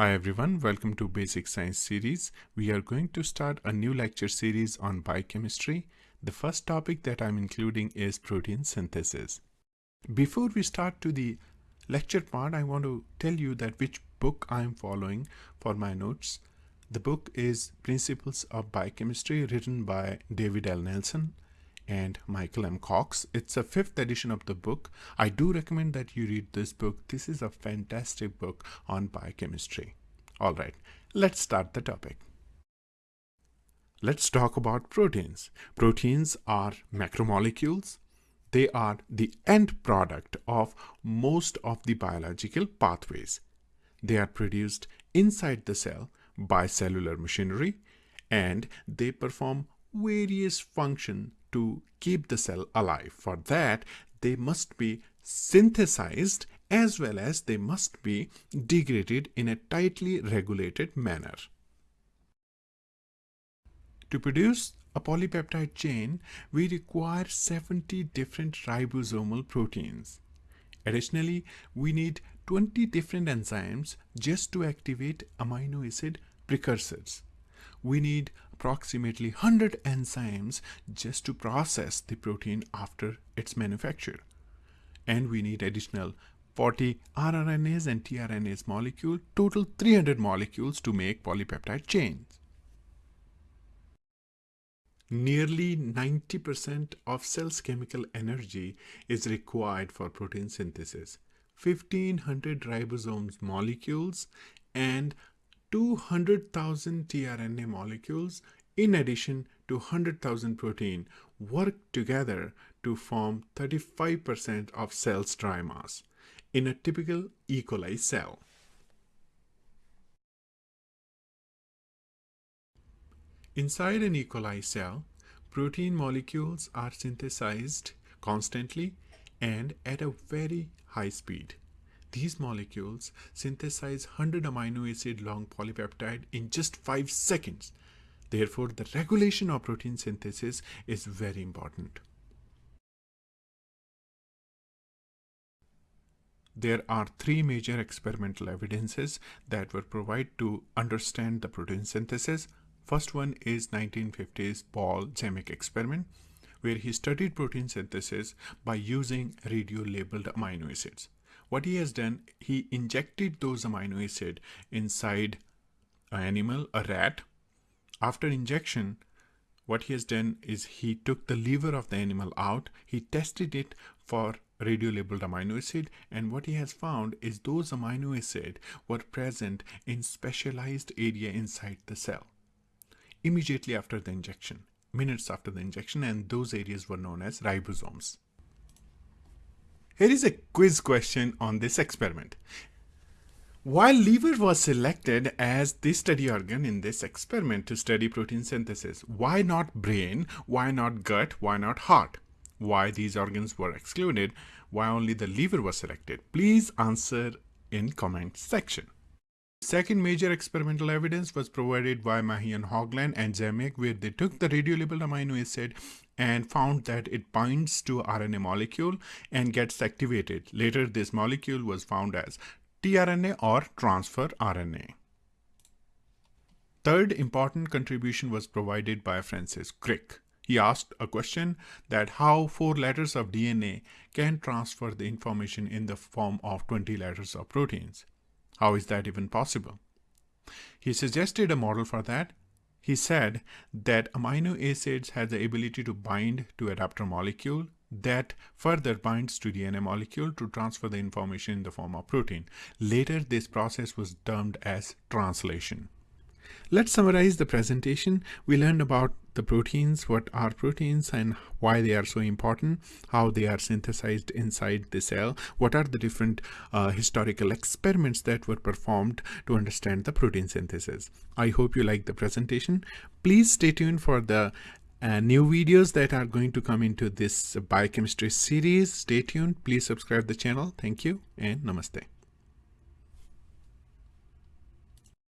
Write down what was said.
Hi everyone, welcome to Basic Science series. We are going to start a new lecture series on biochemistry. The first topic that I'm including is protein synthesis. Before we start to the lecture part, I want to tell you that which book I'm following for my notes. The book is Principles of Biochemistry written by David L. Nelson and Michael M. Cox. It's a fifth edition of the book. I do recommend that you read this book. This is a fantastic book on biochemistry. All right, let's start the topic. Let's talk about proteins. Proteins are macromolecules. They are the end product of most of the biological pathways. They are produced inside the cell by cellular machinery and they perform various functions to keep the cell alive. For that, they must be synthesized as well as they must be degraded in a tightly regulated manner. To produce a polypeptide chain, we require 70 different ribosomal proteins. Additionally, we need 20 different enzymes just to activate amino acid precursors we need approximately 100 enzymes just to process the protein after its manufacture. And we need additional 40 rRNAs and tRNAs molecule, total 300 molecules to make polypeptide chains. Nearly 90% of cell's chemical energy is required for protein synthesis. 1500 ribosomes molecules and 200,000 tRNA molecules in addition to 100,000 protein work together to form 35% of cell's dry mass in a typical E. coli cell. Inside an E. coli cell, protein molecules are synthesized constantly and at a very high speed. These molecules synthesize 100 amino acid long polypeptide in just 5 seconds. Therefore, the regulation of protein synthesis is very important. There are three major experimental evidences that were provided to understand the protein synthesis. First one is 1950s Paul Zamek experiment, where he studied protein synthesis by using radio-labeled amino acids. What he has done, he injected those amino acid inside an animal, a rat. After injection, what he has done is he took the liver of the animal out, he tested it for radio-labeled amino acid and what he has found is those amino acid were present in specialized area inside the cell immediately after the injection minutes after the injection and those areas were known as ribosomes here is a quiz question on this experiment. While liver was selected as the study organ in this experiment to study protein synthesis, why not brain, why not gut, why not heart? Why these organs were excluded, why only the liver was selected? Please answer in comment section. Second major experimental evidence was provided by Mahlon Hoagland and Zamek where they took the radio-labeled amino acid and found that it binds to RNA molecule and gets activated. Later this molecule was found as tRNA or transfer RNA. Third important contribution was provided by Francis Crick. He asked a question that how four letters of DNA can transfer the information in the form of 20 letters of proteins. How is that even possible? He suggested a model for that. He said that amino acids have the ability to bind to adapter molecule that further binds to DNA molecule to transfer the information in the form of protein. Later, this process was termed as translation. Let's summarize the presentation. We learned about the proteins, what are proteins and why they are so important, how they are synthesized inside the cell, what are the different uh, historical experiments that were performed to understand the protein synthesis. I hope you like the presentation. Please stay tuned for the uh, new videos that are going to come into this biochemistry series. Stay tuned. Please subscribe the channel. Thank you and namaste.